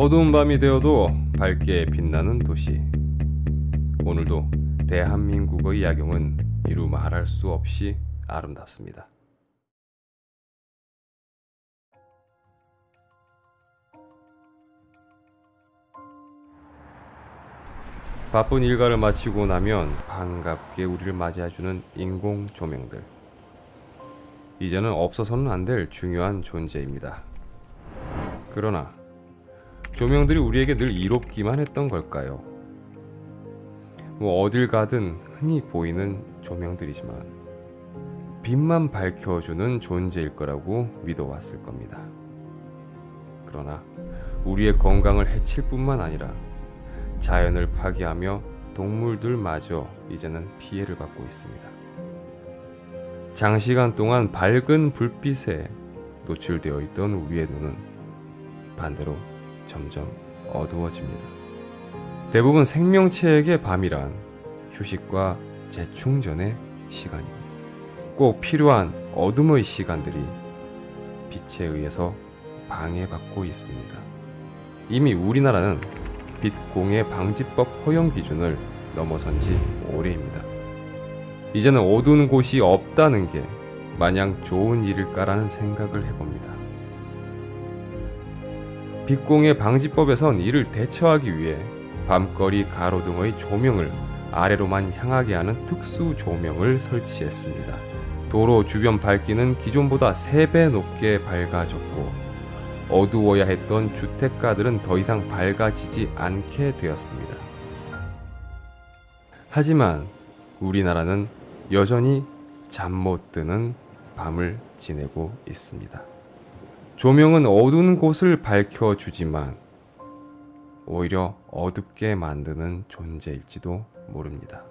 어두운 밤이 되어도 밝게 빛나는 도시. 오늘도 대한민국의 야경은 이루 말할 수 없이 아름답습니다. 바쁜 일과를 마치고 나면 반갑게 우리를 맞이해주는 인공 조명들. 이제는 없어서는 안 될 중요한 존재입니다. 그러나 조명들이 우리에게 늘 이롭기만 했던 걸까요? 뭐 어딜 가든 흔히 보이는 조명들이지만 빛만 밝혀주는 존재일 거라고 믿어왔을 겁니다. 그러나 우리의 건강을 해칠 뿐만 아니라 자연을 파괴하며 동물들마저 이제는 피해를 받고 있습니다. 장시간 동안 밝은 불빛에 노출되어 있던 우리의 눈은 반대로 점점 어두워집니다. 대부분 생명체에게 밤이란 휴식과 재충전의 시간입니다. 꼭 필요한 어둠의 시간들이 빛에 의해서 방해받고 있습니다. 이미 우리나라는 빛 공해 방지법 허용 기준을 넘어선 지 오래입니다. 이제는 어두운 곳이 없다는 게 마냥 좋은 일일까라는 생각을 해봅니다. 빛공해 방지법에선 이를 대처하기 위해 밤거리 가로등의 조명을 아래로만 향하게 하는 특수 조명을 설치했습니다. 도로 주변 밝기는 기존보다 3배 높게 밝아졌고 어두워야 했던 주택가들은 더 이상 밝아지지 않게 되었습니다. 하지만 우리나라는 여전히 잠 못 드는 밤을 지내고 있습니다. 조명은 어두운 곳을 밝혀주지만 오히려 어둡게 만드는 존재일지도 모릅니다.